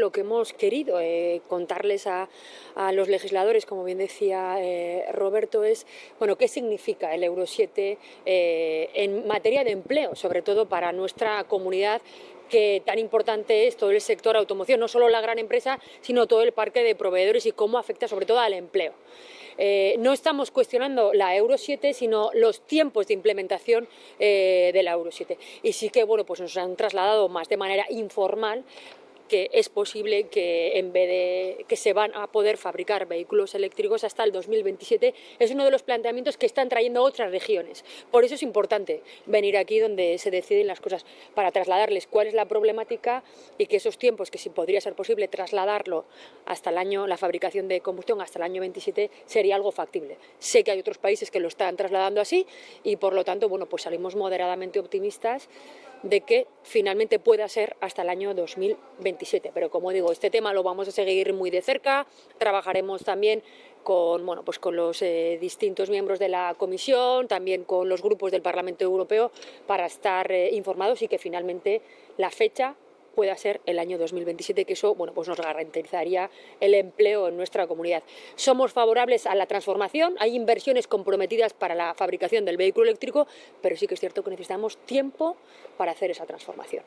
lo que hemos querido eh, contarles a, los legisladores, como bien decía eh, Roberto, es bueno, qué significa el Euro 7 eh, en materia de empleo, sobre todo para nuestra comunidad que tan importante es todo el sector automoción, no solo la gran empresa, sino todo el parque de proveedores y cómo afecta sobre todo al empleo. no estamos cuestionando la Euro 7, sino los tiempos de implementación de la Euro 7. Y sí que bueno, pues nos han trasladado más de manera informal que es posible que en vez de que se van a poder fabricar vehículos eléctricos hasta el 2027, es uno de los planteamientos que están trayendo otras regiones. Por eso es importante venir aquí donde se deciden las cosas, para trasladarles cuál es la problemática y que esos tiempos, que si podría ser posible trasladarlo hasta el año, la fabricación de combustión hasta el año 27, sería algo factible. Sé que hay otros países que lo están trasladando así y por lo tanto, bueno, pues salimos moderadamente optimistas de que finalmente pueda ser hasta el año 2027. Pero como digo, este tema lo vamos a seguir muy de cerca, trabajaremos también con, bueno, pues con los eh, distintos miembros de la Comisión, también con los grupos del Parlamento Europeo para estar eh, informados y que finalmente la fecha pueda ser el año 2027, que eso bueno, pues nos garantizaría el empleo en nuestra comunidad. Somos favorables a la transformación, hay inversiones comprometidas para la fabricación del vehículo eléctrico, pero sí que es cierto que necesitamos tiempo para hacer esa transformación.